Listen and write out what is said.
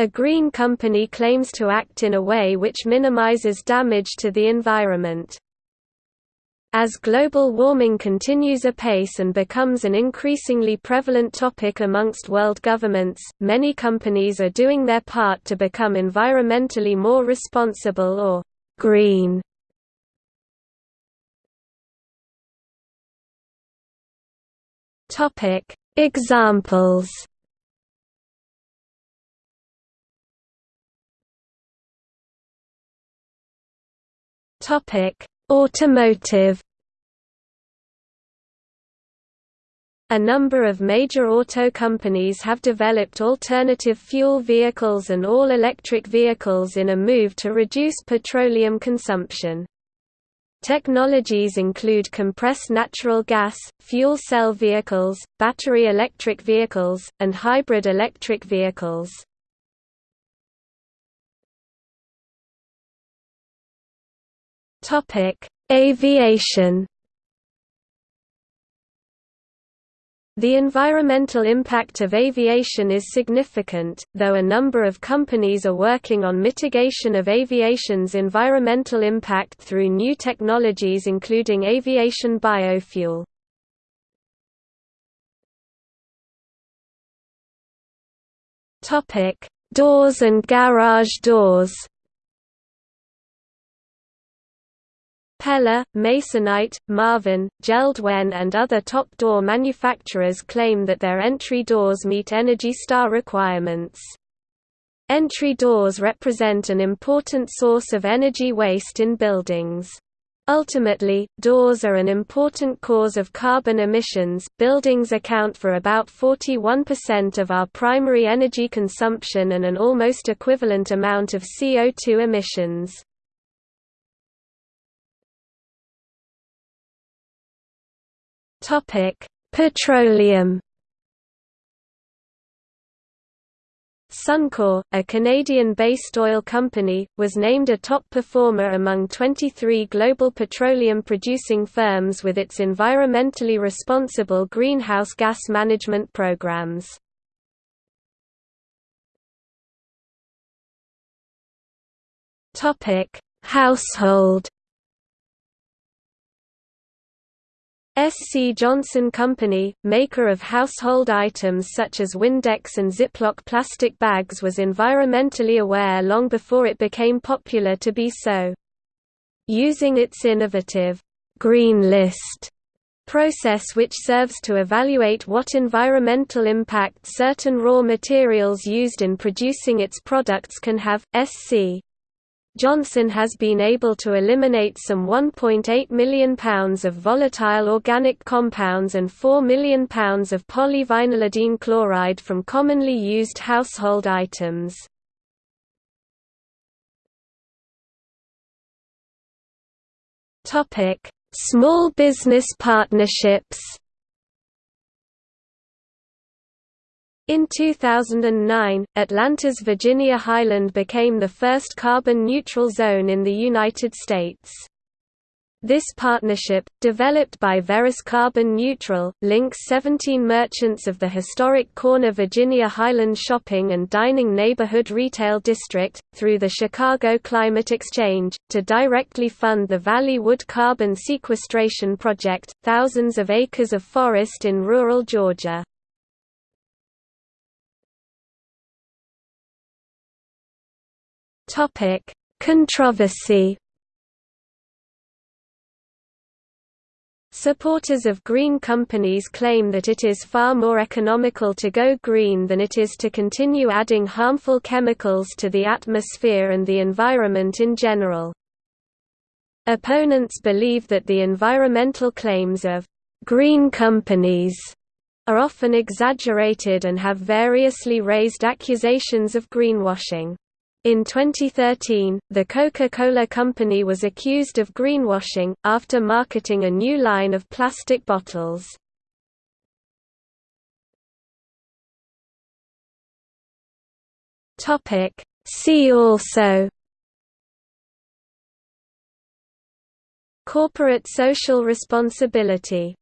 A green company claims to act in a way which minimizes damage to the environment. As global warming continues apace and becomes an increasingly prevalent topic amongst world governments, many companies are doing their part to become environmentally more responsible or green. Examples. Topic: Automotive A number of major auto companies have developed alternative fuel vehicles and all-electric vehicles in a move to reduce petroleum consumption. Technologies include compressed natural gas, fuel cell vehicles, battery electric vehicles, and hybrid electric vehicles. Topic: Aviation. The environmental impact of aviation is significant, though a number of companies are working on mitigation of aviation's environmental impact through new technologies including aviation biofuel. Doors and garage doors Pella, Masonite, Marvin, Jeld-Wen and other top door manufacturers claim that their entry doors meet Energy Star requirements. Entry doors represent an important source of energy waste in buildings. Ultimately, doors are an important cause of carbon emissions. Buildings account for about 41% of our primary energy consumption and an almost equivalent amount of CO2 emissions. Topic: Petroleum. Suncor, a Canadian-based oil company, was named a top performer among 23 global petroleum-producing firms with its environmentally responsible greenhouse gas management programs. Household SC Johnson Company, maker of household items such as Windex and Ziploc plastic bags was environmentally aware long before it became popular to be so. Using its innovative, Green List process which serves to evaluate what environmental impact certain raw materials used in producing its products can have, SC Johnson has been able to eliminate some 1.8 million pounds of volatile organic compounds and 4 million pounds of polyvinylidene chloride from commonly used household items. Small business partnerships In 2009, Atlanta's Virginia Highland became the first carbon-neutral zone in the United States. This partnership, developed by Veris Carbon Neutral, links 17 merchants of the historic Corner Virginia Highland Shopping and Dining Neighborhood Retail District, through the Chicago Climate Exchange, to directly fund the Valley Wood Carbon Sequestration Project, thousands of acres of forest in rural Georgia. Topic: Controversy. Supporters of green companies claim that it is far more economical to go green than it is to continue adding harmful chemicals to the atmosphere and the environment in general. Opponents believe that the environmental claims of green companies are often exaggerated and have variously raised accusations of greenwashing. In 2013, the Coca-Cola Company was accused of greenwashing, after marketing a new line of plastic bottles. See also. Corporate social responsibility